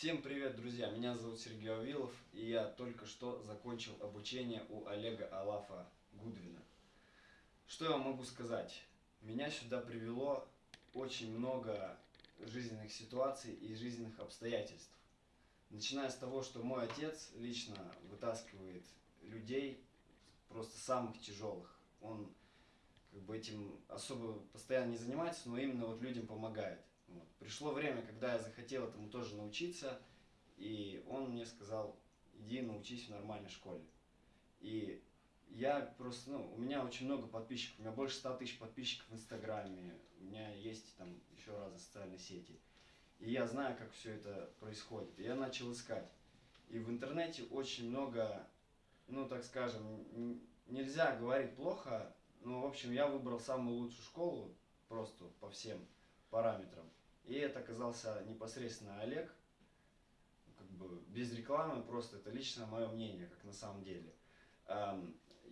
Всем привет, друзья! Меня зовут Сергей Авилов, и я только что закончил обучение у Олега Алафа Гудвина. Что я могу сказать? Меня сюда привело очень много жизненных ситуаций и жизненных обстоятельств. Начиная с того, что мой отец лично вытаскивает людей просто самых тяжелых. Он как бы этим особо постоянно не занимается, но именно вот людям помогает. Вот. Пришло время, когда я захотел этому тоже научиться, и он мне сказал, иди научись в нормальной школе. И я просто, ну, у меня очень много подписчиков, у меня больше 100 тысяч подписчиков в Инстаграме, у меня есть там еще разные социальные сети. И я знаю, как все это происходит. И я начал искать. И в интернете очень много, ну, так скажем, нельзя говорить плохо, но, в общем, я выбрал самую лучшую школу, просто по всем параметрам. И это оказался непосредственно Олег, как бы без рекламы, просто это лично мое мнение, как на самом деле.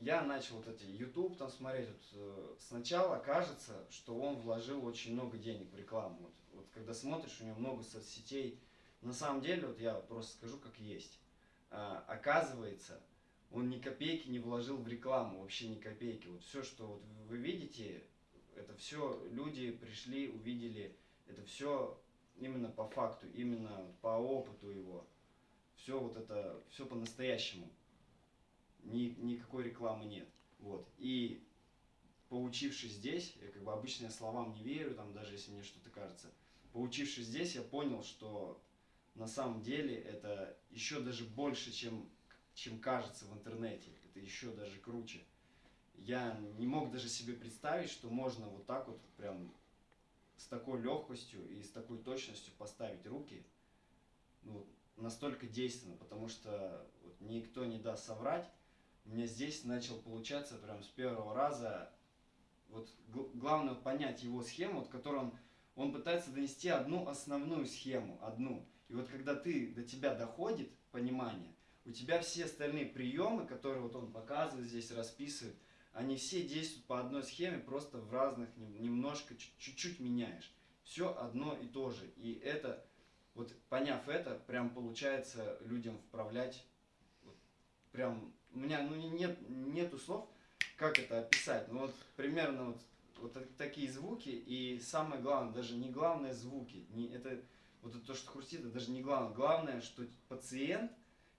Я начал вот эти YouTube там смотреть, вот, э, сначала кажется, что он вложил очень много денег в рекламу. Вот, вот когда смотришь, у него много соцсетей, на самом деле, вот я просто скажу как есть. Э, оказывается, он ни копейки не вложил в рекламу, вообще ни копейки. Вот все, что вот вы видите, это все люди пришли, увидели это все именно по факту, именно по опыту его. Все вот это, все по-настоящему. Ни, никакой рекламы нет. Вот. И поучившись здесь, я как бы обычно я словам не верю, там даже если мне что-то кажется. Поучившись здесь, я понял, что на самом деле это еще даже больше, чем, чем кажется в интернете. Это еще даже круче. Я не мог даже себе представить, что можно вот так вот прям с такой легкостью и с такой точностью поставить руки, ну, настолько действенно, потому что вот, никто не даст соврать. Мне здесь начал получаться прям с первого раза. Вот главное понять его схему, вот, которую он, он пытается донести одну основную схему, одну. И вот когда ты, до тебя доходит понимание, у тебя все остальные приемы, которые вот он показывает здесь, расписывает, они все действуют по одной схеме, просто в разных, немножко, чуть-чуть меняешь. Все одно и то же. И это, вот поняв это, прям получается людям вправлять, прям, у меня ну, нет, нету слов, как это описать. Ну вот примерно вот, вот такие звуки, и самое главное, даже не главное звуки, не, это, вот это то, что хрустит, это даже не главное. Главное, что пациент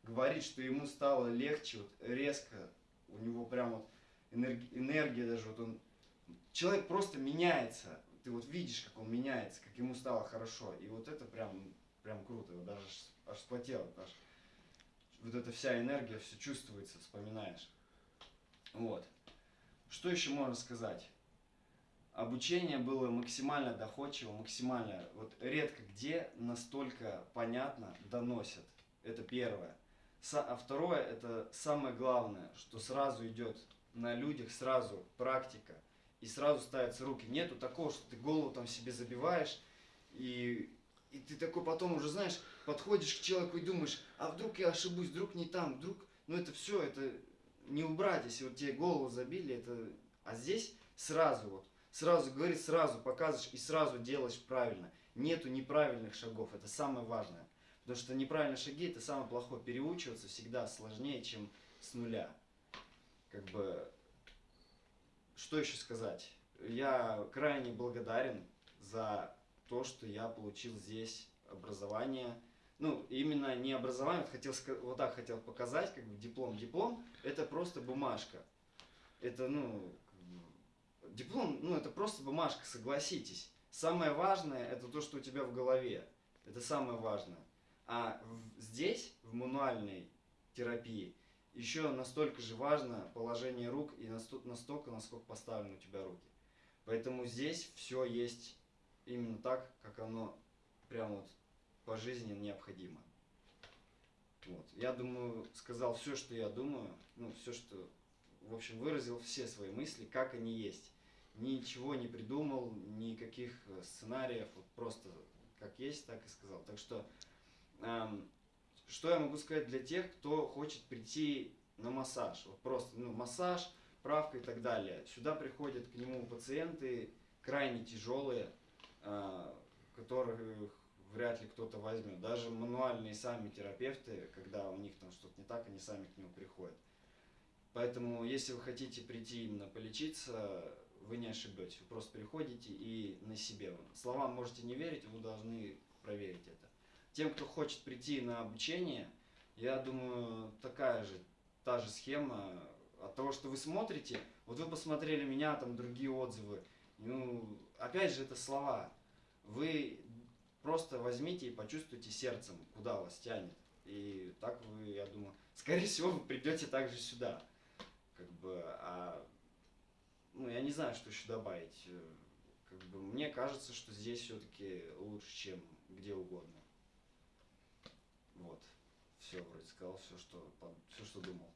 говорит, что ему стало легче, вот резко, у него прям вот энергия, энергия даже, вот он, человек просто меняется, ты вот видишь, как он меняется, как ему стало хорошо, и вот это прям, прям круто, вот даже аж вспотело, аж, вот эта вся энергия, все чувствуется, вспоминаешь. Вот. Что еще можно сказать? Обучение было максимально доходчиво, максимально, вот редко где настолько понятно доносят. Это первое. А второе, это самое главное, что сразу идет на людях сразу практика, и сразу ставятся руки. Нету такого, что ты голову там себе забиваешь, и, и ты такой потом уже, знаешь, подходишь к человеку и думаешь, а вдруг я ошибусь, вдруг не там, вдруг... Ну это все, это не убрать, если вот тебе голову забили, это... А здесь сразу вот, сразу говоришь, сразу показываешь и сразу делаешь правильно. Нету неправильных шагов, это самое важное. Потому что неправильные шаги это самое плохое. Переучиваться всегда сложнее, чем с нуля как бы, что еще сказать? Я крайне благодарен за то, что я получил здесь образование. Ну, именно не образование, хотел, вот так хотел показать, как бы диплом. Диплом – это просто бумажка. Это, ну, диплом, ну, это просто бумажка, согласитесь. Самое важное – это то, что у тебя в голове. Это самое важное. А в, здесь, в мануальной терапии, еще настолько же важно положение рук и настолько, насколько поставлены у тебя руки. Поэтому здесь все есть именно так, как оно прям вот по жизни необходимо. Вот. Я думаю, сказал все, что я думаю, ну, все, что, в общем, выразил все свои мысли, как они есть. Ничего не придумал, никаких сценариев, вот просто как есть, так и сказал. Так что эм, что я могу сказать для тех, кто хочет прийти на массаж? Вот просто ну, массаж, правка и так далее. Сюда приходят к нему пациенты крайне тяжелые, э, которых вряд ли кто-то возьмет. Даже мануальные сами терапевты, когда у них там что-то не так, они сами к нему приходят. Поэтому, если вы хотите прийти именно полечиться, вы не ошибетесь. Вы просто приходите и на себе. Словам можете не верить, вы должны проверить это. Тем, кто хочет прийти на обучение, я думаю, такая же, та же схема. От того, что вы смотрите, вот вы посмотрели меня, там другие отзывы. Ну, опять же, это слова. Вы просто возьмите и почувствуйте сердцем, куда вас тянет. И так вы, я думаю, скорее всего, вы придете также сюда. Как бы, а, ну, я не знаю, что еще добавить. Как бы, мне кажется, что здесь все-таки лучше, чем где угодно. Вот. Все, вроде сказал все, что, все, что думал.